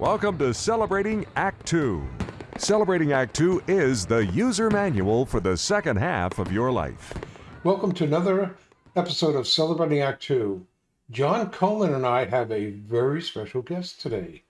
Welcome to Celebrating Act Two. Celebrating Act Two is the user manual for the second half of your life. Welcome to another episode of Celebrating Act Two. John Coleman and I have a very special guest today.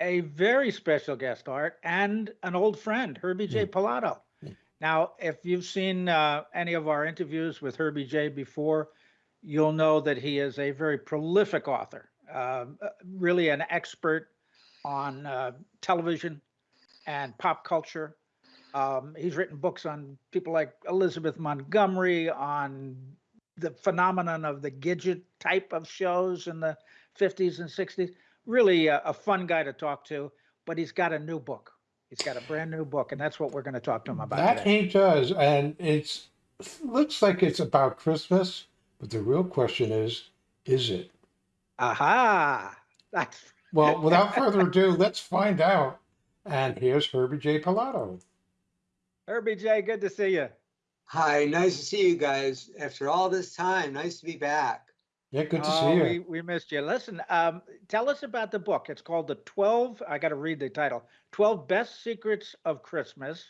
a very special guest art and an old friend, Herbie J. Pilato. Now, if you've seen uh, any of our interviews with Herbie J before, you'll know that he is a very prolific author, um, uh, really an expert on uh, television and pop culture. Um, he's written books on people like Elizabeth Montgomery, on the phenomenon of the Gidget type of shows in the 50s and 60s really a, a fun guy to talk to, but he's got a new book. He's got a brand new book, and that's what we're going to talk to him about That today. he does, and it's looks like it's about Christmas, but the real question is, is it? Aha! That's Well, without further ado, let's find out. And here's Herbie J. Pilato. Herbie J. Good to see you. Hi, nice to see you guys after all this time. Nice to be back. Yeah, good to Oh, see you. we, we missed you. Listen, um, tell us about the book. It's called The 12, I got to read the title 12 Best Secrets of Christmas.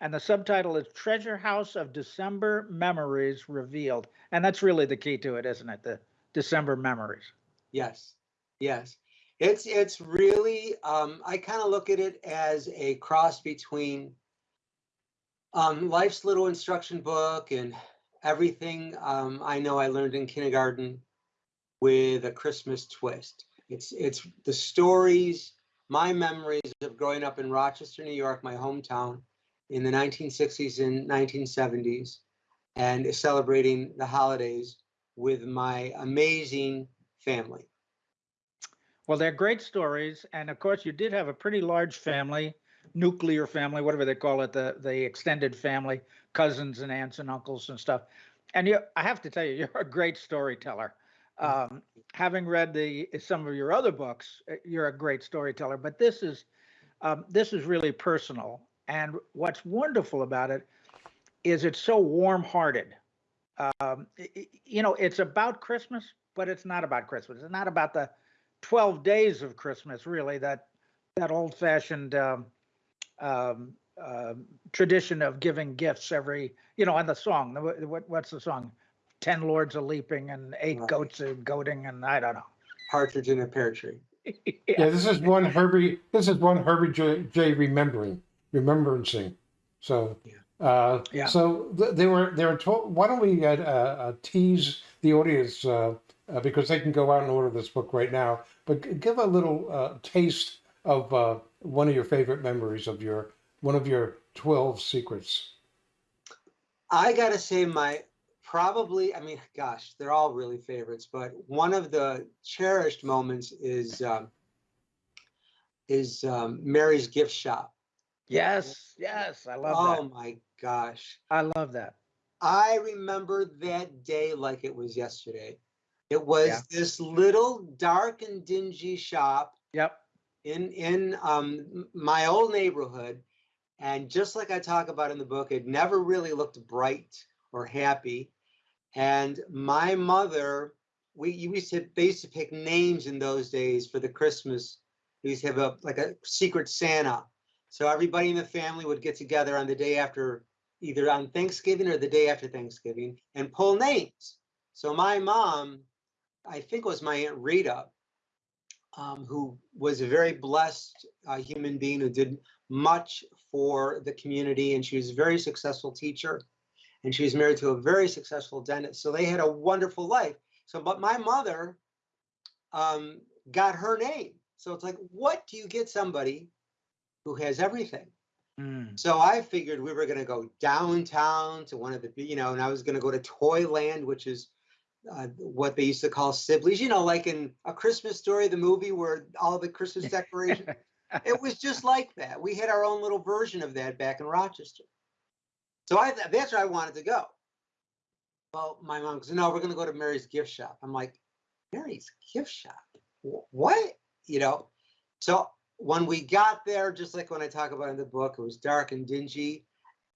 And the subtitle is Treasure House of December Memories Revealed. And that's really the key to it, isn't it? The December memories. Yes, yes. It's it's really um, I kind of look at it as a cross between um, life's little instruction book and everything um, I know I learned in kindergarten with a Christmas twist. It's it's the stories, my memories of growing up in Rochester, New York, my hometown, in the 1960s and 1970s, and celebrating the holidays with my amazing family. Well, they're great stories, and of course, you did have a pretty large family, nuclear family, whatever they call it, the the extended family, cousins and aunts and uncles and stuff. And you, I have to tell you, you're a great storyteller. Um, having read the some of your other books, uh, you're a great storyteller. But this is um, this is really personal, and what's wonderful about it is it's so warm-hearted. Um, you know, it's about Christmas, but it's not about Christmas. It's not about the 12 days of Christmas, really, that that old fashioned um, um, um tradition of giving gifts every, you know, and the song, the- what, what's the song? 10 lords a leaping and eight Right. goats a goading, and I don't know. Partridge in a pear tree. Yeah, this is one Herbie. This is one Herbie J. J remembering, remembrancing. So, uh, Yeah. So th- they were they were told. Why don't we uh, uh, tease the audience uh, because they can go out and order this book right now. But give a little uh, taste of uh, one of your favorite memories of your one of your twelve secrets. I gotta say, my probably, I mean, gosh, they're all really favorites, but one of the cherished moments is um, is um, Mary's gift shop. yes, yes, I love Oh that. Oh my gosh. I love that. I remember that day like it was yesterday. It was Yeah. this little dark and dingy shop Yep. in in um, my old neighborhood, and just like I talk about in the book, it never really looked bright or happy. And my mother, we used to they used to pick names in those days for the Christmas. We used to have a like a secret Santa. So everybody in the family would get together on the day after, either on Thanksgiving or the day after Thanksgiving, and pull names. So my mom, I think it was my aunt Rita, um, who was a very blessed uh, human being who did much for the community, and she was a very successful teacher, and she was married to a very successful dentist. So they had a wonderful life. So, but my mother um, got her name. So it's like, what do you get somebody who has everything? Mm. So I figured we were going to go downtown to one of the, you know, and I was going to go to Toyland, which is uh, what they used to call Sibley's, you know, like in A Christmas Story, the movie where all the Christmas decorations. it was just like that. We had our own little version of that back in Rochester. So I that's where I wanted to go. Well, my mom goes, no, we're going to go to Mary's gift shop. I'm like, Mary's gift shop? What? You know? So when we got there, just like when I talk about in the book, it was dark and dingy.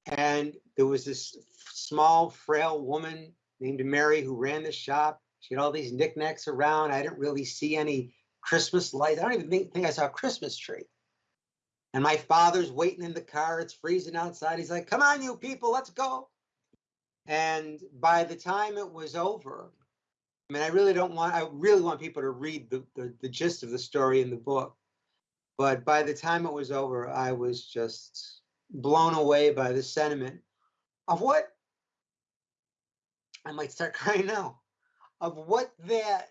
And there was this small, frail woman named Mary who ran the shop. She had all these knickknacks around. I didn't really see any Christmas lights. I don't even think, think I saw a Christmas tree. And my father's waiting in the car. It's freezing outside. He's like, "Come on, you people, let's go." And by the time it was over, I mean, I really don't want. I really want people to read the the, the gist of the story in the book. But by the time it was over, I was just blown away by the sentiment of what I might start crying now of what that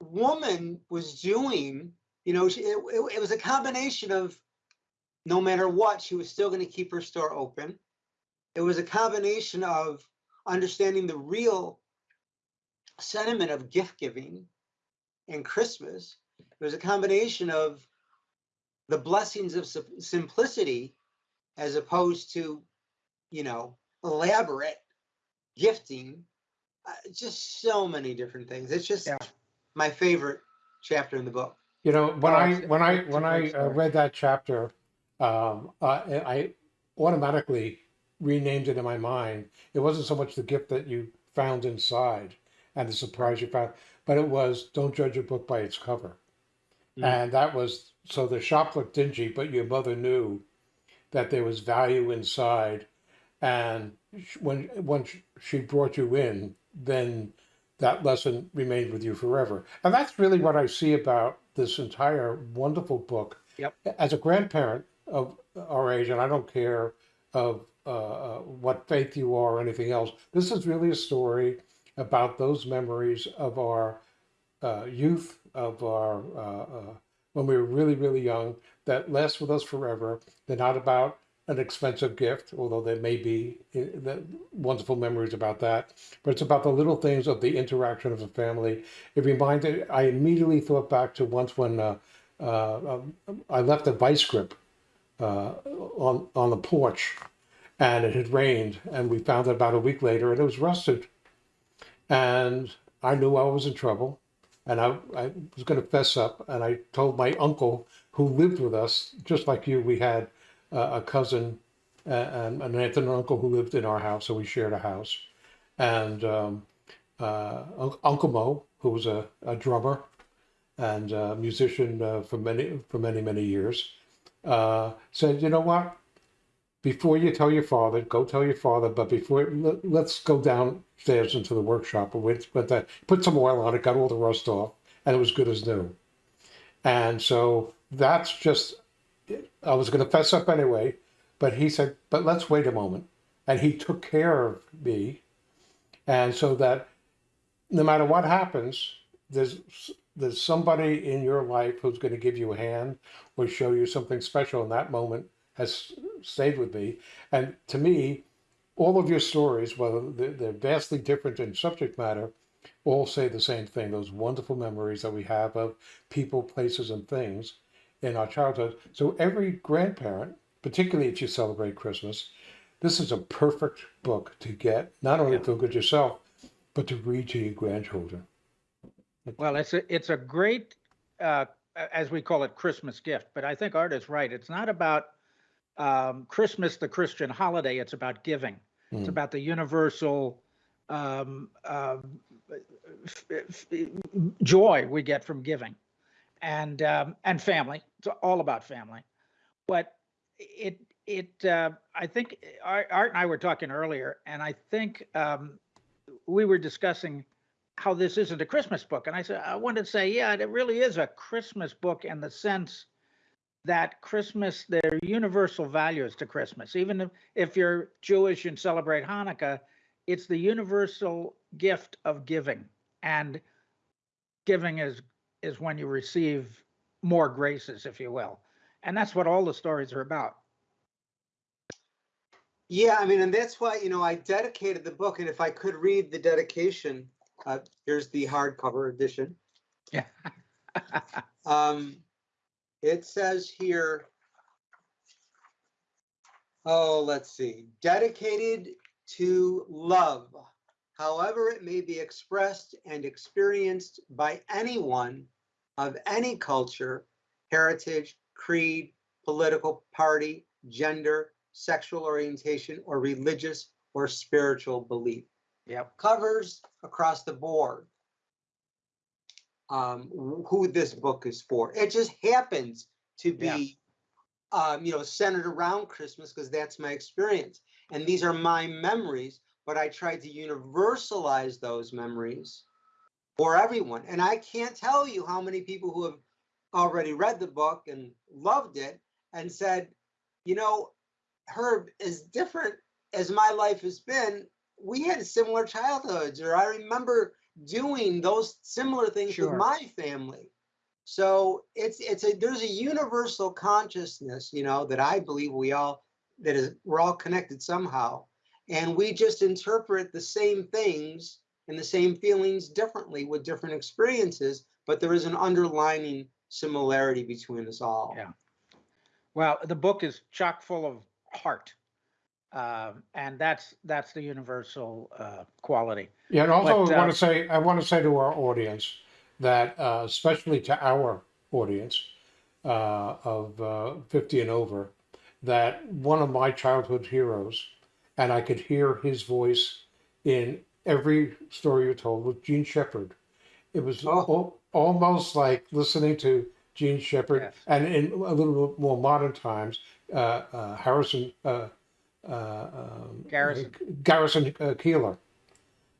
woman was doing. You know, she, it, it, it was a combination of no matter what, she was still going to keep her store open. It was a combination of understanding the real sentiment of gift giving and Christmas. It was a combination of the blessings of simplicity as opposed to, you know, elaborate gifting. Uh, just so many different things. It's just Yeah. my favorite chapter in the book. You know, when Oh, I when I when I uh, story. read that chapter, um, I, I automatically renamed it in my mind. It wasn't so much the gift that you found inside and the surprise you found, but it was don't judge a book by its cover. Mm. And that was so the shop looked dingy, but your mother knew that there was value inside, and when once she brought you in, then that lesson remained with you forever. And that's really what I see about this entire wonderful book. Yep. As a grandparent of our age, and I don't care of uh, uh, what faith you are or anything else, this is really a story about those memories of our uh, youth, of our uh, uh, when we were really, really young, that last with us forever. They're not about an expensive gift, although there may be the wonderful memories about that. But it's about the little things of the interaction of a family. It reminded. I immediately thought back to once when uh, uh, um, I left a vice grip uh, on on the porch, and it had rained, and we found it about a week later, and it was rusted. And I knew I was in trouble, and I, I was going to fess up. And I told my uncle, who lived with us, just like you, we had uh, a cousin and an aunt and an uncle who lived in our house, so we shared a house. And um, uh, Uncle Mo, who was a, a drummer and a musician uh, for many for many many years, uh, said, "You know what? Before you tell your father, go tell your father. But before, let, let's go downstairs into the workshop and went, went that, put some oil on it, got all the rust off, and it was good as new. And so that's just, I was going to fess up anyway, but he said, but let's wait a moment. And he took care of me. And so that no matter what happens, there's, there's somebody in your life who's going to give you a hand or show you something special in that moment has stayed with me. And to me, all of your stories, whether they're they're vastly different in subject matter, all say the same thing those wonderful memories that we have of people, places, and things in our childhood. So, every grandparent, particularly if you celebrate Christmas, this is a perfect book to get, not only Yeah. feel good yourself, but to read to your grandchildren. Well, it's a it's a great, uh, as we call it, Christmas gift. But I think Art is right. It's not about um, Christmas, the Christian holiday. It's about giving. It's Mm. about the universal um, f- joy we get from giving, and um, and family. It's all about family. But it it uh, I think Art, Art and I were talking earlier, and I think um, we were discussing how this isn't a Christmas book. And I said, I wanted to say, yeah, it really is a Christmas book in the sense that Christmas, there are universal values to Christmas. Even if, if you're Jewish and celebrate Hanukkah, it's the universal gift of giving. And giving is is when you receive more graces, if you will. And that's what all the stories are about. Yeah, I mean, and that's why, you know, I dedicated the book, and if I could read the dedication, uh, here's the hardcover edition. Yeah. Um, it says here, oh, let's see, dedicated to love, however it may be expressed and experienced by anyone of any culture, heritage, creed, political party, gender, sexual orientation, or religious or spiritual belief. Yep. Covers across the board. um, who this book is for. It just happens to Yeah. be, um, you know, centered around Christmas because that's my experience. And these are my memories, but I tried to universalize those memories for everyone. And I can't tell you how many people who have already read the book and loved it and said, you know, Herb, as different as my life has been, we had similar childhoods, or I remember doing those similar things Sure. with my family. So it's it's a there's a universal consciousness, you know, that I believe we all that is we're all connected somehow. And we just interpret the same things and the same feelings differently with different experiences, but there is an underlining similarity between us all. Yeah. Well, the book is chock full of heart. Um, and that's that's the universal uh, quality. Yeah, and also But, I uh, want to say I want to say to our audience that, uh, especially to our audience uh, of uh, 50 and over, that one of my childhood heroes, and I could hear his voice in every story you told, was Jean Shepherd. It was Oh. al- almost like listening to Jean Shepherd, Yes. and in a little bit more modern times, uh, uh, Harrison. Uh, uh, um, Garrison. Garrison uh, Keillor.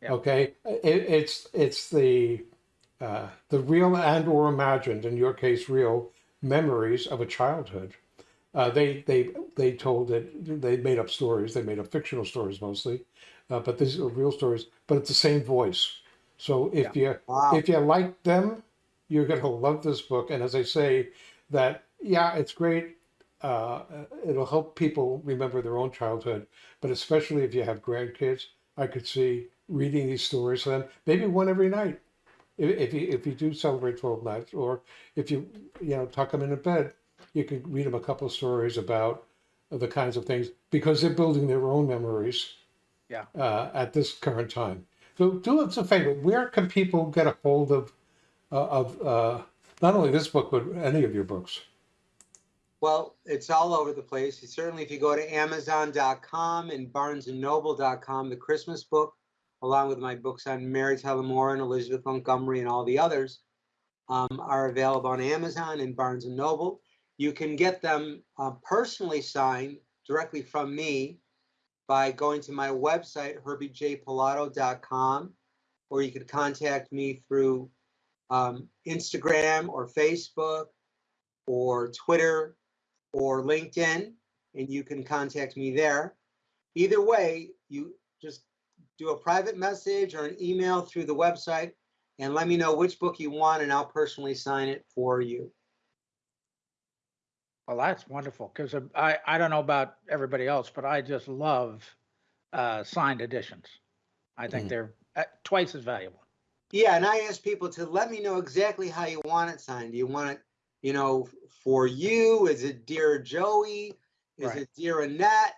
Yeah. Okay, it, it's it's the uh, the real and or imagined, in your case, real memories of a childhood. Uh, they they they told it. They made up stories. They made up fictional stories mostly, uh, but these are real stories. But it's the same voice. So if you Wow. if you like them, you're gonna love this book. And as I say, that yeah, it's great. Uh, it'll help people remember their own childhood, but especially if you have grandkids, I could see reading these stories to them, maybe one every night. If, if you if you do celebrate twelve nights, or if you you know tuck them in a bed, you could read them a couple of stories about the kinds of things because they're building their own memories. Yeah. Uh, at this current time, so do us a favor. Where can people get a hold of uh, of uh, not only this book but any of your books? Well, it's all over the place. Certainly, if you go to Amazon.com and BarnesandNoble.com, the Christmas book, along with my books on Mary Tyler Moore and Elizabeth Montgomery and all the others, um, are available on Amazon and Barnes and Noble. You can get them uh, personally signed directly from me by going to my website, herbiejpilato.com, or you could contact me through um, Instagram or Facebook or Twitter or LinkedIn, and you can contact me there. Either way, you just do a private message or an email through the website and let me know which book you want, and I'll personally sign it for you. Well, that's wonderful because I, I don't know about everybody else, but I just love uh, signed editions. I think Mm. they're uh, twice as valuable. Yeah, and I ask people to let me know exactly how you want it signed. Do you want it, you know, for you? Is it Dear Joey? Is Right. it Dear Annette?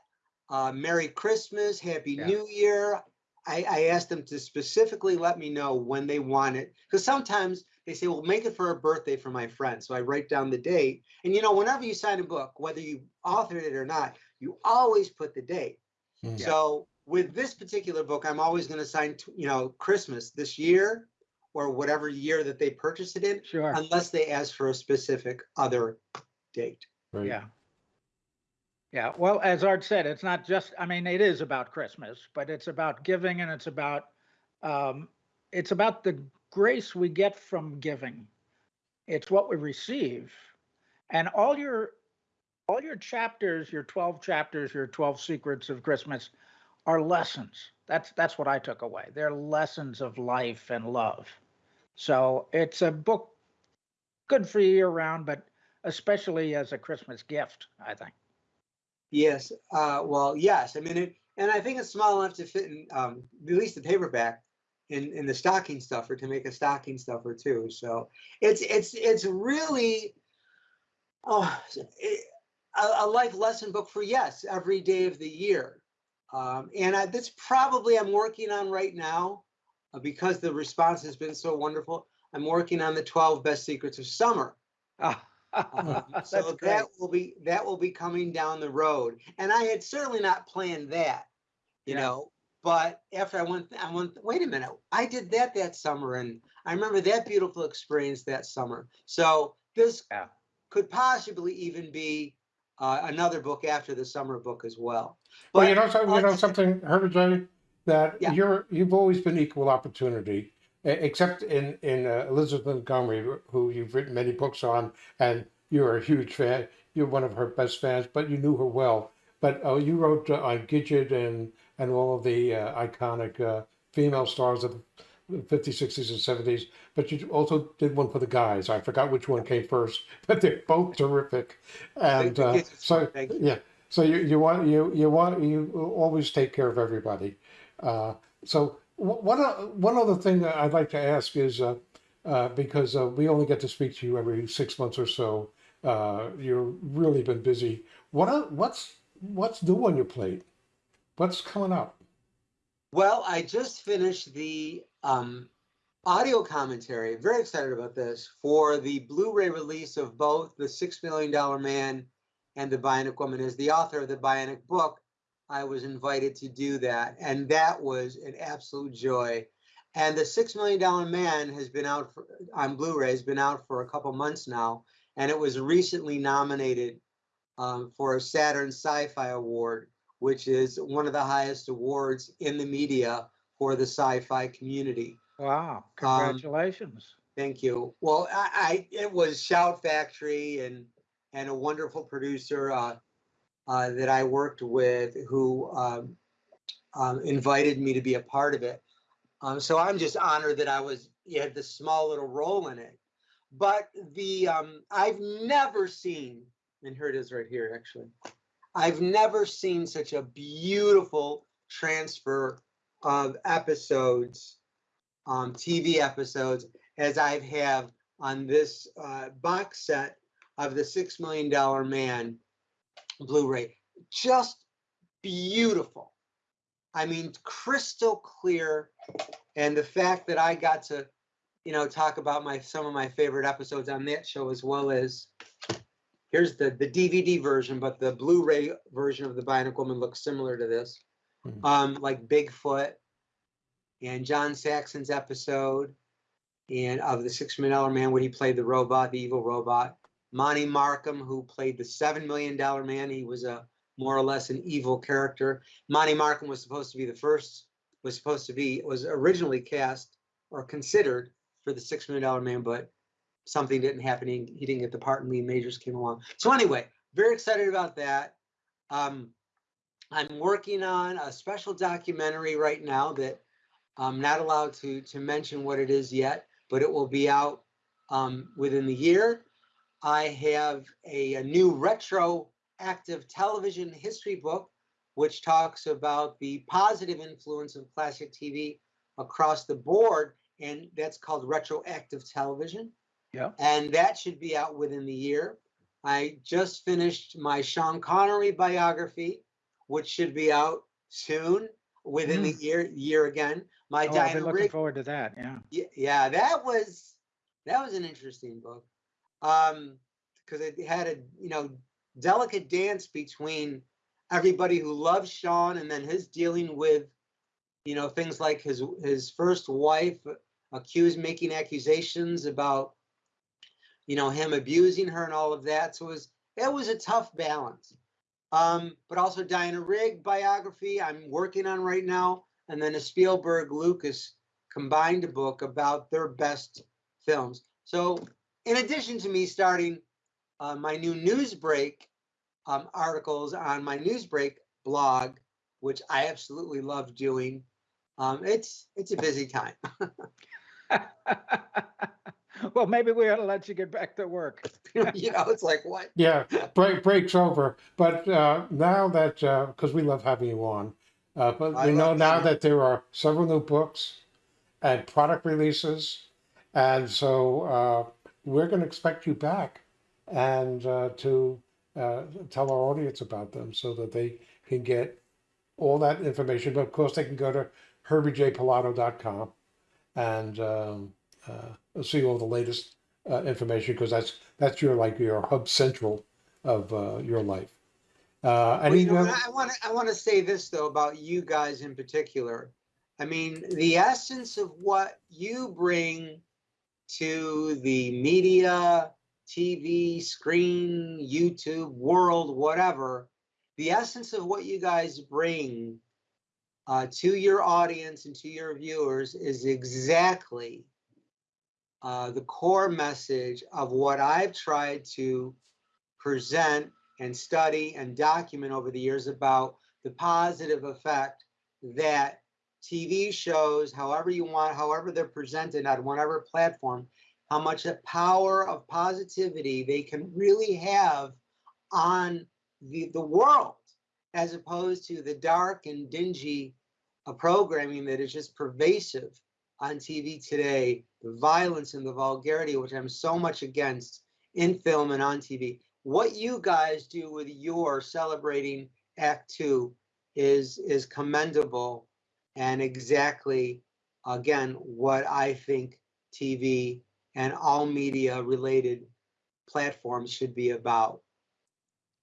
Uh, Merry Christmas, Happy Yeah. New Year. I, I asked them to specifically let me know when they want it. Because sometimes they say, well, make it for a birthday for my friend. So I write down the date. And you know, whenever you sign a book, whether you authored it or not, you always put the date. Mm. So with this particular book, I'm always going to sign, t- you know, Christmas this year or whatever year that they purchased it in, Sure. unless they ask for a specific other date. Right. Yeah. Yeah. Well, as Art said, it's not just, I mean, it is about Christmas, but it's about giving and it's about, um, it's about the grace we get from giving. It's what we receive. And all your, all your chapters, your 12 chapters, your 12 secrets of Christmas are lessons. That's, that's what I took away. They're lessons of life and love. So it's a book good for year round, but especially as a Christmas gift, I think. Yes. Uh, well, yes. I mean, it, and I think it's small enough to fit in um, at least the paperback in, in the stocking stuffer to make a stocking stuffer too. So it's it's it's really oh, it, a, a life lesson book for yes every day of the year. Um, and I, that's probably I'm working on right now uh, because the response has been so wonderful. I'm working on the 12 best secrets of summer. Ah, so great. that will be that will be coming down the road and i had certainly not planned that you Yeah. know but after I went, I went, wait a minute, I did that that summer and I remember that beautiful experience that summer. So this Yeah. could possibly even be uh, another book after the summer book as well. Well, you know, so, you know something, Herbert J, that Yeah. you're you've always been equal opportunity, except in in uh, Elizabeth Montgomery, who you've written many books on, and you're a huge fan. You're one of her best fans, but you knew her well. But uh, you wrote uh, on Gidget and and all of the uh, iconic uh, female stars of the 50s, 60s, and 70s. But you also did one for the guys. I forgot which one came first, but they're both terrific. And uh, so you. yeah, so you, you want you you want you always take care of everybody. Uh, so one o- one other thing that I'd like to ask is uh, uh, because uh, we only get to speak to you every six months or so. Uh, you've really been busy. What what's what's new on your plate? What's coming up? Well, I just finished the um, audio commentary. Very excited about this for the Blu-ray release of both the Six Million Dollar Man and the Bionic Woman. As the author of the Bionic book, I was invited to do that, and that was an absolute joy. And the Six Million Dollar Man has been out for, on Blu-ray. Has been out for a couple months now, and it was recently nominated um, for a Saturn Sci-Fi Award which is one of the highest awards in the media for the sci-fi community. Wow, congratulations. Thank you. Well, I, I it was Shout Factory and and a wonderful producer uh, uh, that I worked with who um, um, invited me to be a part of it. Um, so I'm just honored that I was you had this small little role in it. But the um, I've never seen, and here it is right here actually. I've never seen such a beautiful transfer of episodes, um, TV episodes, as I have on this uh, box set of the Six Million Dollar Man Blu-ray. Just beautiful. I mean, crystal clear, and the fact that I got to, you know, talk about my some of my favorite episodes on that show as well as here's the the DVD version, but the Blu-ray version of the Bionic Woman looks similar to this, Mhm. um, like Bigfoot and John Saxon's episode, and of the Six Million Dollar Man when he played the robot, the evil robot. Monte Markham, who played the Seven Million Dollar Man, he was a more or less an evil character. Monte Markham was supposed to be the first, was supposed to be, was originally cast or considered for the Six Million Dollar Man, but something didn't happen. He, he didn't get the part, and Lee Majors came along. So anyway, very excited about that. Um, I'm working on a special documentary right now that I'm not allowed to to mention what it is yet, but it will be out um, within the year. I have a, a new retroactive television history book, which talks about the positive influence of classic TV across the board, and that's called retroactive television Yeah. and that should be out within the year. I just finished my Sean Connery biography, which should be out soon within the mm. year year again. My Oh, I've been looking Rigg, forward to that, yeah. y- yeah, that was that was an interesting book. Um, because it had a you know delicate dance between everybody who loves Sean and then his dealing with you know things like his his first wife accused making accusations about you know him abusing her and all of that. So it was that was a tough balance. Um but also diana rigg biography i'm working on right now and then a spielberg lucas combined book about their best films. So in addition to me starting uh, my new newsbreak um, articles on my newsbreak blog which i absolutely love doing um, it's it's a busy time Well, maybe we ought to let you get back to work. you know it's like what Yeah, break break's over. But uh, now that because we love having you on, uh, but I we know love now that there are several new books and product releases, and so uh, we're going to expect you back and uh, to uh, tell our audience about them so that they can get all that information. But of course, they can go to herbiejpilato.com and um, uh, see all the latest uh, information because that's that's your like your hub central of uh, your life. Uh, and Well, you know, I want to I want to say this though about you guys in particular. I mean, the essence of what you bring to the media, TV, screen, YouTube, world, whatever, the essence of what you guys bring uh, to your audience and to your viewers is exactly uh, the core message of what I've tried to present and study and document over the years about the positive effect that TV shows, however you want, however they're presented on whatever platform, how much the power of positivity they can really have on the, the world, as opposed to the dark and dingy uh, programming that is just pervasive on TV today, the violence and the vulgarity, which I'm so much against in film and on TV. What you guys do with your celebrating Act Two is is commendable and exactly again what I think TV and all media related platforms should be about.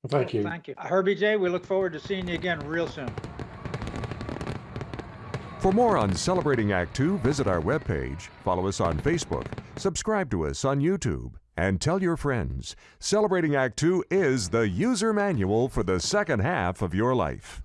thank you. Thank you. Herbie J, we look forward to seeing you again real soon. For more on Celebrating Act Two, visit our webpage, follow us on Facebook, subscribe to us on YouTube, and tell your friends. Celebrating Act Two is the user manual for the second half of your life.